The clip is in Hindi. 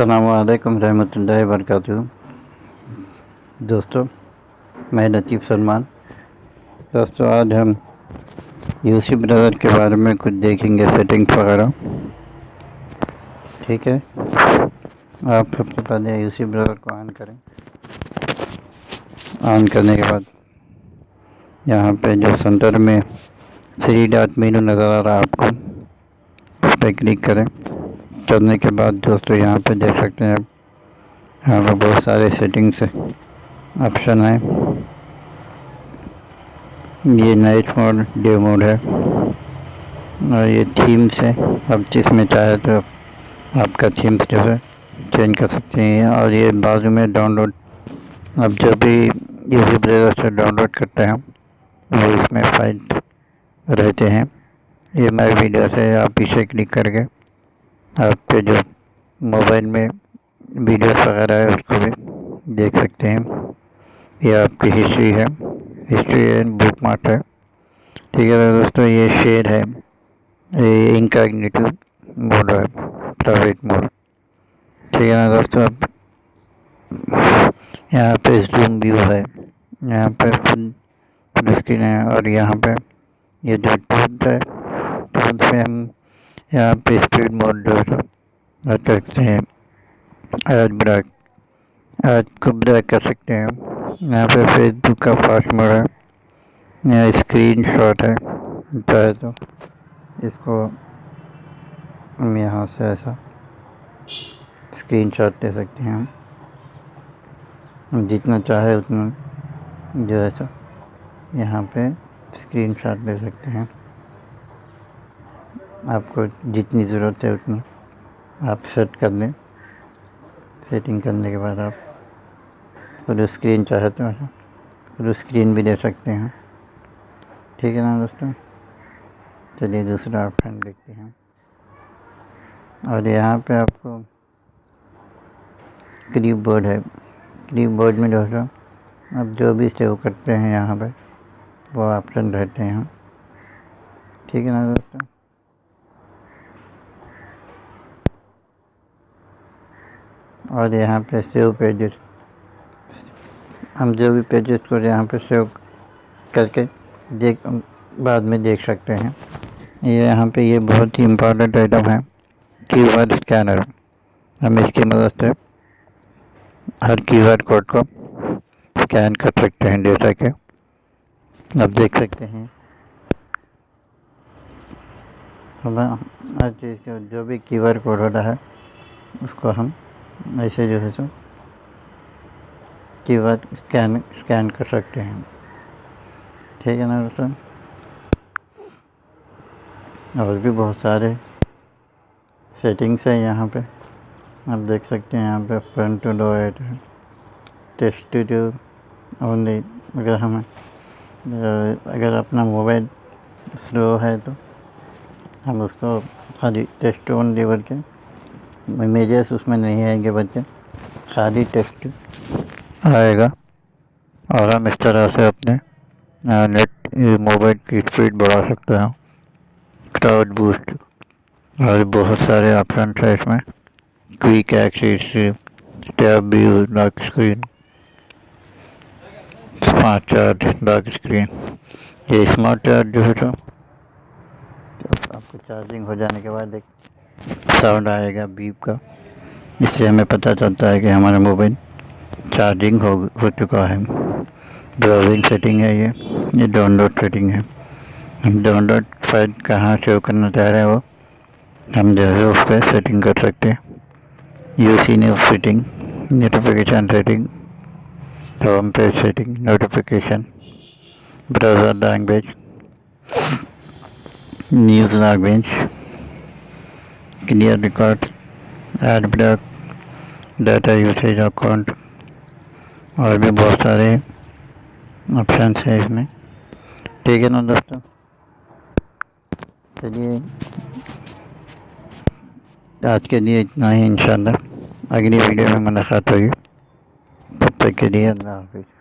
असलकम रहमतुल्लाहि वरकatuh दोस्तों, मैं लतीफ़ सलमान। दोस्तों, आज हम यूसी ब्राउज़र के बारे में कुछ देखेंगे, सेटिंग्स वगैरह। ठीक है? आप सबसे पहले यूसी ब्रदर को ऑन करें। ऑन करने के बाद यहाँ पे जो सेंटर में थ्री डॉट मीनू नज़र आ रहा है आपको, उस पर क्लिक करें। करने के बाद दोस्तों यहाँ पे देख सकते हैं यहाँ पर बहुत सारे सेटिंग्स ऑप्शन हैं। ये नाइट मोड डे मोड है। और ये थीम्स है। अब जिसमें चाहे तो आपका थीम्स जो है चेंज कर सकते हैं। और ये बाजू में डाउनलोड अब जो भी इसी ब्रेजर से डाउनलोड करते हैं, वो इसमें फ़ाइल रहते हैं। ये मेरे वीडियो से आप पीछे क्लिक करके आपके जो मोबाइल में वीडियोस वगैरह है, उसको भी देख सकते हैं। ये आपकी हिस्ट्री है। हिस्ट्री है बुक मार्ट है। ठीक है दोस्तों ये शेयर है। ये इनकॉग्निटिव मोड है प्राइवेट मोड ठीक है ना दोस्तों, अब यहाँ पे जूम व्यू है। यहाँ पे फुल स्क्रीन है और यहाँ पे ये जो टूल्स है टूल्स में हम यहाँ पे स्पीड मोड जो है सकते हैं। आज ब्रेक आज को ब्रेक कर सकते हैं। यहाँ पे फेसबुक का फास्ट मोड है। यहाँ स्क्रीन शॉट है चाहे तो इसको हम यहाँ से ऐसा स्क्रीन शॉट ले सकते हैं। हम जितना चाहे उतना जो है यहाँ पे स्क्रीन शॉट ले सकते हैं। आपको जितनी ज़रूरत है उतनी आप सेट कर लें। सेटिंग करने के बाद आप फुल स्क्रीन चाहे तो फुल स्क्रीन भी दे सकते हैं। ठीक है ना दोस्तों? चलिए दूसरा ऑप्शन देखते हैं। और यहाँ पे आपको क्रीप बोर्ड है। क्रीप बोर्ड में दोस्तों, आप जो भी सेव करते हैं यहाँ पे, वो ऑप्शन रहते हैं। ठीक है ना दोस्तों? और यहाँ पे सेव पेजेस। हम जो भी पेजेस को यहाँ पे सेव करके देख, बाद में देख सकते हैं। ये यहाँ पे ये बहुत ही इम्पोर्टेंट आइटम है कीवर्ड स्कैनर हम इसकी मदद से हर कीवर्ड कोड को स्कैन कर सकते हैं, जैसा कि अब देख सकते हैं। हम हर चीज़ का जो भी कीवर्ड कोड होता है, उसको हम ऐसे जो है सो कीवर्ड स्कैन स्कैन कर सकते हैं। ठीक है ना, दोस्तों? और भी बहुत सारे सेटिंग्स हैं यहाँ पे। आप देख सकते हैं यहाँ पे front to do at test to only अगर हमें अगर अपना मोबाइल स्लो है तो हम उसको खाली टेस्ट ओनली करके इमेजेस उसमें नहीं आएँगे बच्चे। खाली टेक्स्ट आएगा। और हम इस तरह से अपने नेट मोबाइल की स्पीड बढ़ा सकते हैं। क्राउड बूस्ट और बहुत सारे ऑप्शन है इसमें। Quick access tab view dark screen smart charge dark screen ये स्मार्ट चार्ज जो है तो आपको चार्जिंग हो जाने के बाद एक साउंड आएगा बीप का इससे हमें पता चलता है कि हमारा मोबाइल चार्जिंग हो हो चुका है। ब्राउजिंग सेटिंग है ये ये डाउनलोड सेटिंग है। हम डाउनलोड फ़ाइल कहाँ सेव करना चाह रहे हैं वो? हम जो है उस पर सेटिंग कर सकते हैं। U C news setting notification setting home page setting notification browser language news language clear record ad block data usage account और भी बहुत सारे ऑप्शन है इसमें। ठीक है ना दोस्तों? चलिए। आज के लिए इतना ही इंशाल्लाह अगली वीडियो में मुलाकात होगी। तब तक के लिए अल्लाह हाफिज़।